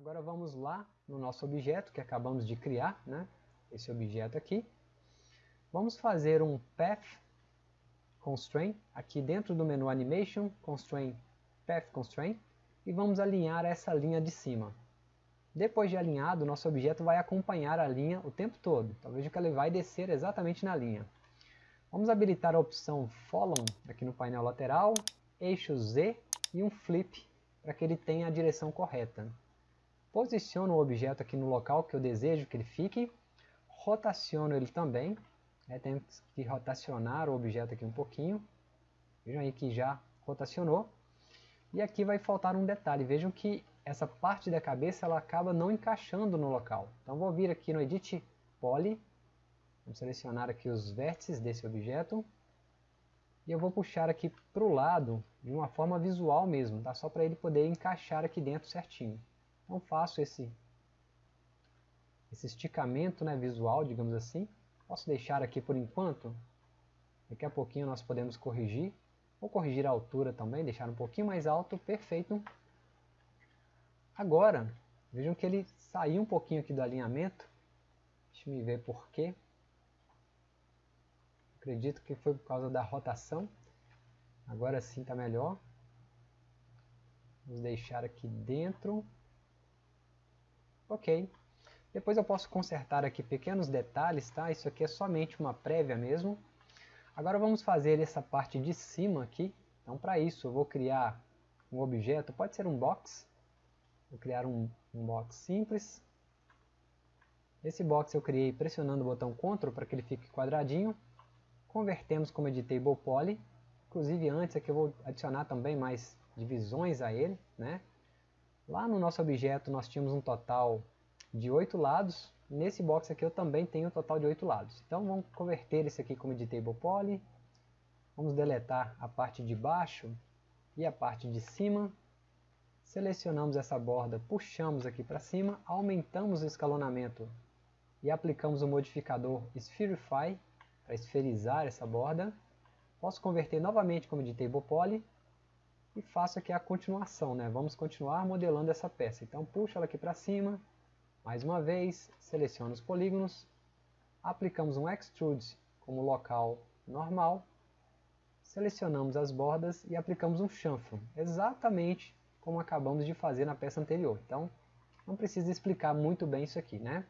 Agora vamos lá no nosso objeto que acabamos de criar, né? esse objeto aqui. Vamos fazer um Path Constraint, aqui dentro do menu Animation, Constraint, Path Constraint, e vamos alinhar essa linha de cima. Depois de alinhado, nosso objeto vai acompanhar a linha o tempo todo. Então veja que ele vai descer exatamente na linha. Vamos habilitar a opção Follow aqui no painel lateral, eixo Z e um Flip para que ele tenha a direção correta. Posiciono o objeto aqui no local que eu desejo que ele fique, rotaciono ele também, né, tenho que rotacionar o objeto aqui um pouquinho, vejam aí que já rotacionou, e aqui vai faltar um detalhe, vejam que essa parte da cabeça ela acaba não encaixando no local. Então vou vir aqui no Edit Poly, Vamos selecionar aqui os vértices desse objeto. E eu vou puxar aqui para o lado de uma forma visual mesmo, tá? só para ele poder encaixar aqui dentro certinho. Então faço esse, esse esticamento né, visual, digamos assim. Posso deixar aqui por enquanto. Daqui a pouquinho nós podemos corrigir. Vou corrigir a altura também, deixar um pouquinho mais alto, perfeito. Agora, vejam que ele saiu um pouquinho aqui do alinhamento. Deixa eu ver por quê. Acredito que foi por causa da rotação. Agora sim está melhor. Vamos deixar aqui dentro. Ok. Depois eu posso consertar aqui pequenos detalhes, tá? Isso aqui é somente uma prévia mesmo. Agora vamos fazer essa parte de cima aqui. Então para isso eu vou criar um objeto, pode ser um box. Vou criar um, um box simples. Esse box eu criei pressionando o botão Ctrl para que ele fique quadradinho convertemos como editable poly, inclusive antes aqui eu vou adicionar também mais divisões a ele, né? Lá no nosso objeto nós tínhamos um total de 8 lados, nesse box aqui eu também tenho um total de 8 lados. Então vamos converter esse aqui como editable poly, vamos deletar a parte de baixo e a parte de cima, selecionamos essa borda, puxamos aqui para cima, aumentamos o escalonamento e aplicamos o modificador Spherify, para esferizar essa borda. Posso converter novamente como de table poly e faço aqui a continuação, né? Vamos continuar modelando essa peça. Então puxo ela aqui para cima, mais uma vez, seleciono os polígonos, aplicamos um extrude como local normal, selecionamos as bordas e aplicamos um chanfro, exatamente como acabamos de fazer na peça anterior. Então não precisa explicar muito bem isso aqui, né?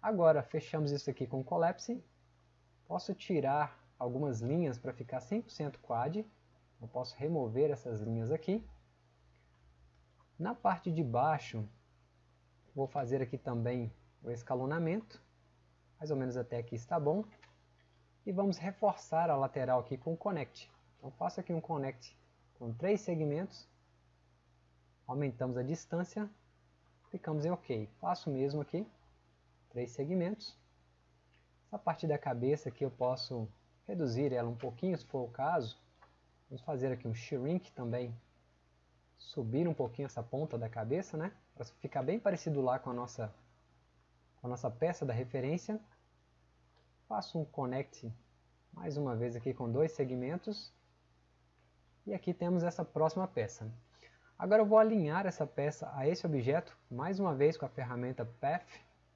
Agora fechamos isso aqui com Collapse Posso tirar algumas linhas para ficar 100% quad. Eu posso remover essas linhas aqui. Na parte de baixo, vou fazer aqui também o escalonamento. Mais ou menos até aqui está bom. E vamos reforçar a lateral aqui com connect. Então faço aqui um connect com três segmentos. Aumentamos a distância. Clicamos em OK. Faço o mesmo aqui. Três segmentos. A parte da cabeça aqui eu posso reduzir ela um pouquinho, se for o caso. Vamos fazer aqui um shrink também. Subir um pouquinho essa ponta da cabeça, né? Para ficar bem parecido lá com a nossa, com a nossa peça da referência. Faço um connect mais uma vez aqui com dois segmentos. E aqui temos essa próxima peça. Agora eu vou alinhar essa peça a esse objeto, mais uma vez com a ferramenta Path,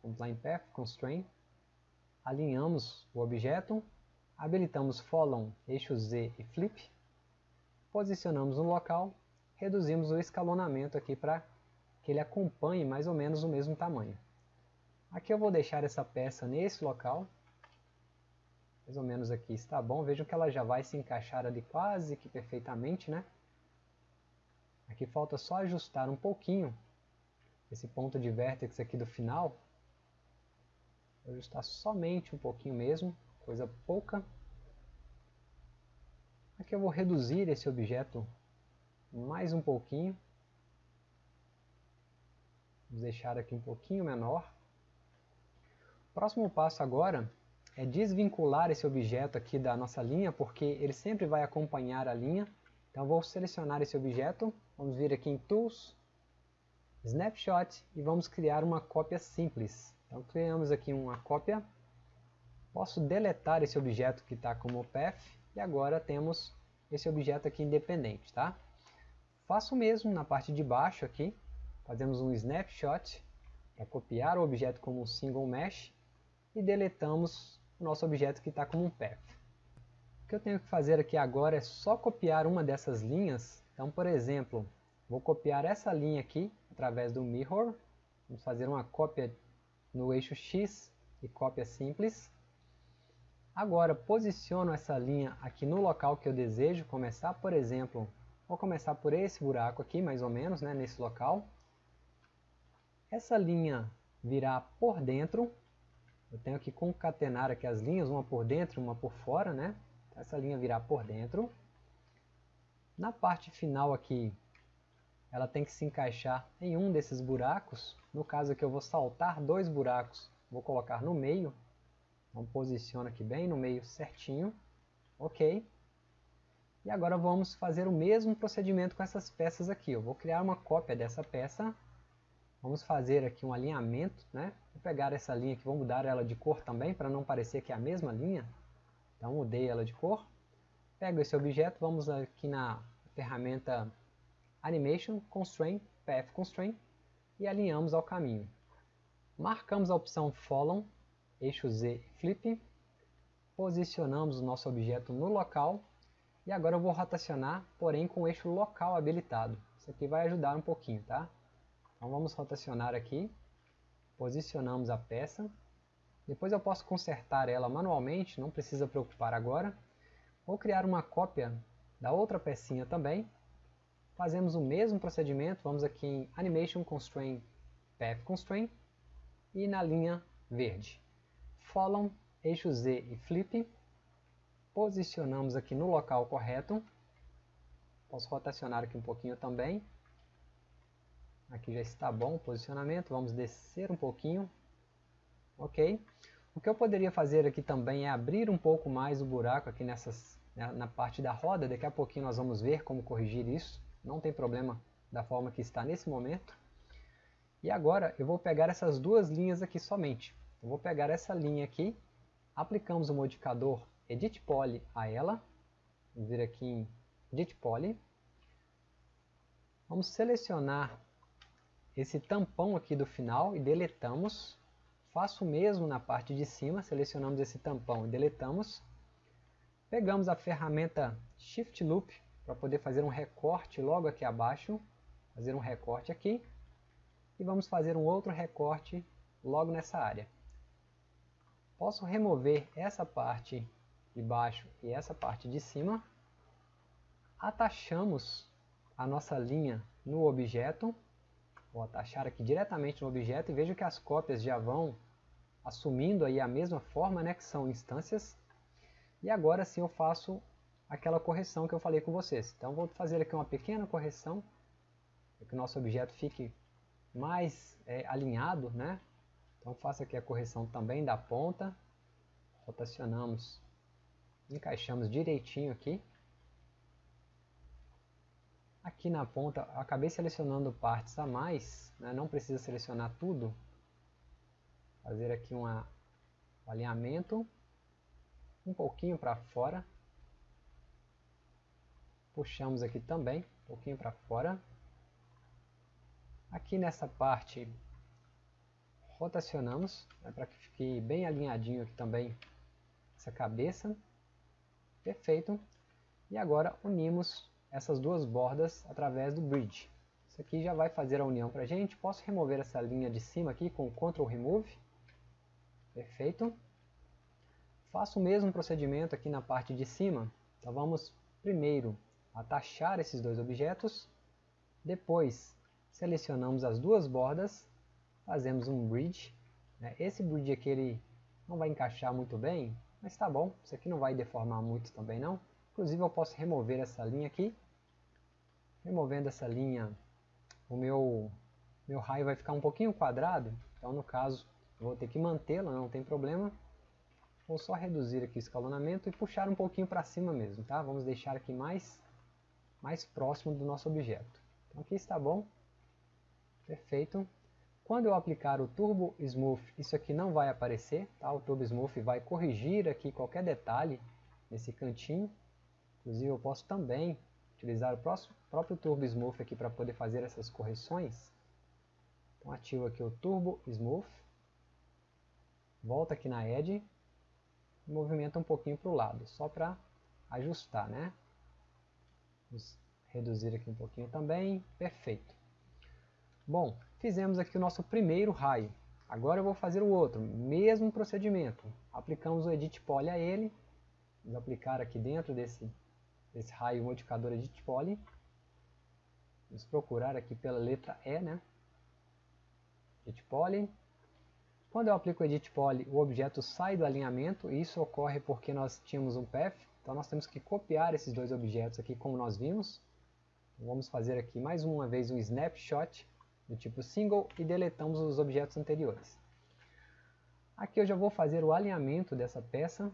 em Path, Constraint, alinhamos o objeto, habilitamos Follow, eixo Z e Flip, posicionamos no local, reduzimos o escalonamento aqui para que ele acompanhe mais ou menos o mesmo tamanho. Aqui eu vou deixar essa peça nesse local, mais ou menos aqui está bom, vejam que ela já vai se encaixar ali quase que perfeitamente, né? Aqui falta só ajustar um pouquinho esse ponto de vértex aqui do final, Vou ajustar somente um pouquinho mesmo, coisa pouca. Aqui eu vou reduzir esse objeto mais um pouquinho. Vamos deixar aqui um pouquinho menor. O próximo passo agora é desvincular esse objeto aqui da nossa linha, porque ele sempre vai acompanhar a linha. Então vou selecionar esse objeto, vamos vir aqui em Tools, Snapshot e vamos criar uma cópia simples. Então criamos aqui uma cópia. Posso deletar esse objeto que está como path e agora temos esse objeto aqui independente, tá? Faço o mesmo na parte de baixo aqui. fazemos um snapshot para copiar o objeto como um single mesh e deletamos o nosso objeto que está como um path. O que eu tenho que fazer aqui agora é só copiar uma dessas linhas. Então, por exemplo, vou copiar essa linha aqui através do mirror. Vamos fazer uma cópia no eixo X e cópia simples. Agora, posiciono essa linha aqui no local que eu desejo começar, por exemplo, vou começar por esse buraco aqui, mais ou menos, né, nesse local. Essa linha virá por dentro, eu tenho que concatenar aqui as linhas, uma por dentro e uma por fora, né? Essa linha virá por dentro. Na parte final aqui, ela tem que se encaixar em um desses buracos. No caso aqui eu vou saltar dois buracos, vou colocar no meio. Então posiciona aqui bem no meio certinho. Ok. E agora vamos fazer o mesmo procedimento com essas peças aqui. Eu vou criar uma cópia dessa peça Vamos fazer aqui um alinhamento, né? Vou pegar essa linha aqui, vou mudar ela de cor também, para não parecer que é a mesma linha. Então mudei ela de cor. Pego esse objeto, vamos aqui na ferramenta Animation, Constraint, Path Constraint, e alinhamos ao caminho. Marcamos a opção Follow, eixo Z Flip, posicionamos o nosso objeto no local, e agora eu vou rotacionar, porém com o eixo local habilitado. Isso aqui vai ajudar um pouquinho, tá? Então vamos rotacionar aqui, posicionamos a peça, depois eu posso consertar ela manualmente, não precisa preocupar agora. Vou criar uma cópia da outra pecinha também, fazemos o mesmo procedimento, vamos aqui em Animation Constraint, Path Constraint, e na linha verde. Follow, eixo Z e Flip, posicionamos aqui no local correto, posso rotacionar aqui um pouquinho também, Aqui já está bom o posicionamento, vamos descer um pouquinho. Ok? O que eu poderia fazer aqui também é abrir um pouco mais o buraco aqui nessas, né, na parte da roda. Daqui a pouquinho nós vamos ver como corrigir isso. Não tem problema da forma que está nesse momento. E agora eu vou pegar essas duas linhas aqui somente. Eu vou pegar essa linha aqui, aplicamos o modificador Edit Poly a ela. Vamos vir aqui em Edit Poly. Vamos selecionar esse tampão aqui do final e deletamos. Faço o mesmo na parte de cima, selecionamos esse tampão e deletamos. Pegamos a ferramenta Shift Loop para poder fazer um recorte logo aqui abaixo. Fazer um recorte aqui. E vamos fazer um outro recorte logo nessa área. Posso remover essa parte de baixo e essa parte de cima. Atachamos a nossa linha no objeto Vou atachar aqui diretamente no objeto e vejo que as cópias já vão assumindo aí a mesma forma, né, que são instâncias. E agora sim eu faço aquela correção que eu falei com vocês. Então vou fazer aqui uma pequena correção, para que o nosso objeto fique mais é, alinhado, né? Então faço aqui a correção também da ponta, rotacionamos, encaixamos direitinho aqui. Aqui na ponta, acabei selecionando partes a mais, né? não precisa selecionar tudo. Fazer aqui um alinhamento, um pouquinho para fora. Puxamos aqui também, um pouquinho para fora. Aqui nessa parte, rotacionamos, né? para que fique bem alinhadinho aqui também essa cabeça. Perfeito. E agora unimos essas duas bordas através do bridge. Isso aqui já vai fazer a união para a gente. Posso remover essa linha de cima aqui com Ctrl Remove. Perfeito. Faço o mesmo procedimento aqui na parte de cima. Então vamos primeiro atachar esses dois objetos. Depois selecionamos as duas bordas. Fazemos um bridge. Né? Esse bridge aqui ele não vai encaixar muito bem, mas tá bom. Isso aqui não vai deformar muito também não. Inclusive eu posso remover essa linha aqui. Removendo essa linha, o meu, meu raio vai ficar um pouquinho quadrado. Então no caso, eu vou ter que mantê-la, não tem problema. Vou só reduzir aqui o escalonamento e puxar um pouquinho para cima mesmo, tá? Vamos deixar aqui mais, mais próximo do nosso objeto. Então aqui está bom. Perfeito. Quando eu aplicar o Turbo Smooth, isso aqui não vai aparecer, tá? O Turbo Smooth vai corrigir aqui qualquer detalhe nesse cantinho. Inclusive eu posso também utilizar o próprio Turbo Smooth aqui para poder fazer essas correções. ativo aqui o Turbo Smooth, volta aqui na Edge, e movimenta um pouquinho para o lado, só para ajustar, né? Vamos reduzir aqui um pouquinho também, perfeito. Bom, fizemos aqui o nosso primeiro raio. Agora eu vou fazer o outro, mesmo procedimento. Aplicamos o Edit Poly a ele, vamos aplicar aqui dentro desse, desse raio modificador Edit Poly. Vamos procurar aqui pela letra E, né? Edit Poly. Quando eu aplico o Edit Poly, o objeto sai do alinhamento, e isso ocorre porque nós tínhamos um path, então nós temos que copiar esses dois objetos aqui como nós vimos. Vamos fazer aqui mais uma vez um snapshot do tipo single e deletamos os objetos anteriores. Aqui eu já vou fazer o alinhamento dessa peça,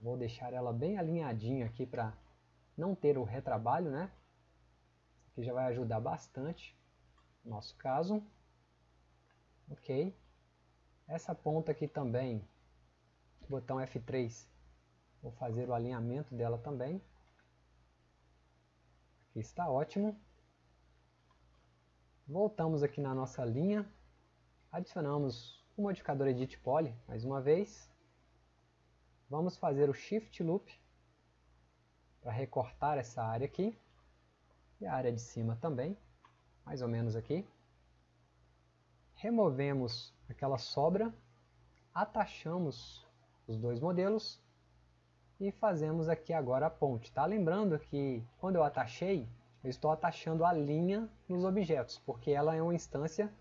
vou deixar ela bem alinhadinha aqui para não ter o retrabalho, né? Isso aqui já vai ajudar bastante no nosso caso. Ok. Essa ponta aqui também, botão F3, vou fazer o alinhamento dela também. Aqui está ótimo. Voltamos aqui na nossa linha, adicionamos o modificador Edit Poly mais uma vez. Vamos fazer o Shift Loop para recortar essa área aqui e a área de cima também, mais ou menos aqui. Removemos aquela sobra, atachamos os dois modelos e fazemos aqui agora a ponte. Tá? Lembrando que quando eu atachei, eu estou atachando a linha nos objetos, porque ela é uma instância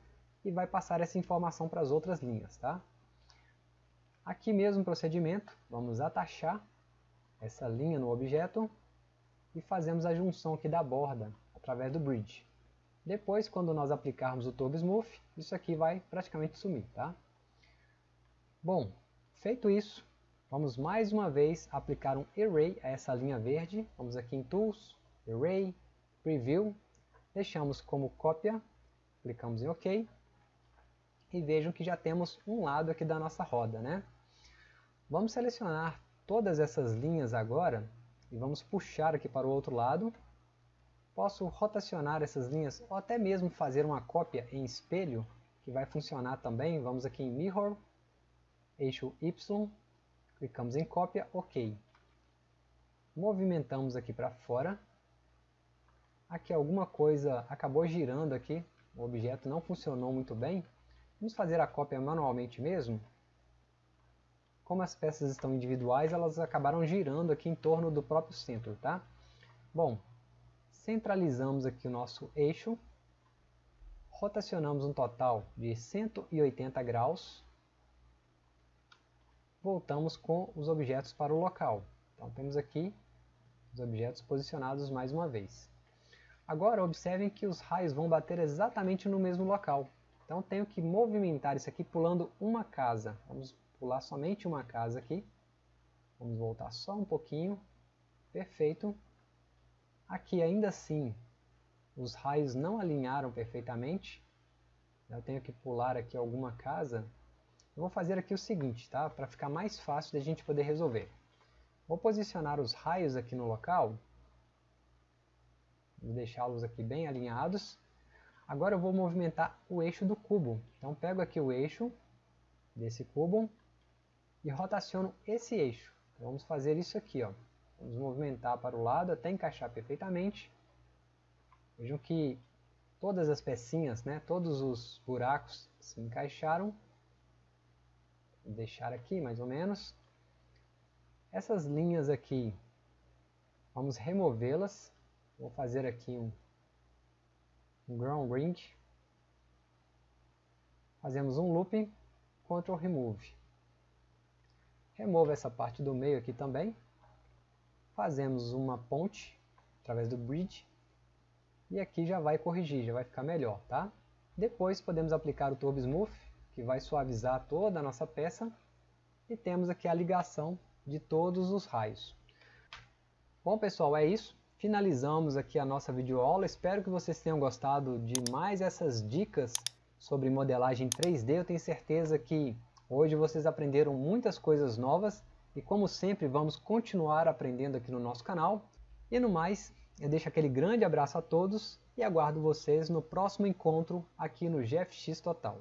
e vai passar essa informação para as outras linhas. Tá? Aqui mesmo procedimento, vamos atachar essa linha no objeto e fazemos a junção aqui da borda através do bridge. Depois, quando nós aplicarmos o Turbo Smooth, isso aqui vai praticamente sumir. Tá? Bom, feito isso, vamos mais uma vez aplicar um Array a essa linha verde. Vamos aqui em Tools, Array, Preview, deixamos como cópia, clicamos em OK, e vejam que já temos um lado aqui da nossa roda. Né? Vamos selecionar todas essas linhas agora, e vamos puxar aqui para o outro lado. Posso rotacionar essas linhas, ou até mesmo fazer uma cópia em espelho, que vai funcionar também. Vamos aqui em Mirror, eixo Y, clicamos em cópia, OK. Movimentamos aqui para fora, aqui alguma coisa acabou girando aqui, o objeto não funcionou muito bem, vamos fazer a cópia manualmente mesmo. Como as peças estão individuais, elas acabaram girando aqui em torno do próprio centro, tá? Bom, centralizamos aqui o nosso eixo, rotacionamos um total de 180 graus, voltamos com os objetos para o local. Então temos aqui os objetos posicionados mais uma vez. Agora observem que os raios vão bater exatamente no mesmo local. Então tenho que movimentar isso aqui pulando uma casa. Vamos pular somente uma casa aqui. Vamos voltar só um pouquinho. Perfeito. Aqui ainda assim os raios não alinharam perfeitamente. Eu tenho que pular aqui alguma casa. Eu vou fazer aqui o seguinte, tá? Para ficar mais fácil da gente poder resolver. Vou posicionar os raios aqui no local Vou deixá-los aqui bem alinhados. Agora eu vou movimentar o eixo do cubo. Então pego aqui o eixo desse cubo e rotaciono esse eixo. Então, vamos fazer isso aqui. Ó. Vamos movimentar para o lado até encaixar perfeitamente. Vejam que todas as pecinhas, né, todos os buracos se encaixaram. Vou deixar aqui mais ou menos. Essas linhas aqui, vamos removê-las Vou fazer aqui um, um ground ring. Fazemos um looping, Ctrl Remove. Remova essa parte do meio aqui também. Fazemos uma ponte através do bridge. E aqui já vai corrigir, já vai ficar melhor, tá? Depois podemos aplicar o Turbo Smooth, que vai suavizar toda a nossa peça. E temos aqui a ligação de todos os raios. Bom pessoal, é isso finalizamos aqui a nossa videoaula. Espero que vocês tenham gostado de mais essas dicas sobre modelagem 3D. Eu tenho certeza que hoje vocês aprenderam muitas coisas novas e como sempre vamos continuar aprendendo aqui no nosso canal. E no mais, eu deixo aquele grande abraço a todos e aguardo vocês no próximo encontro aqui no GFX Total.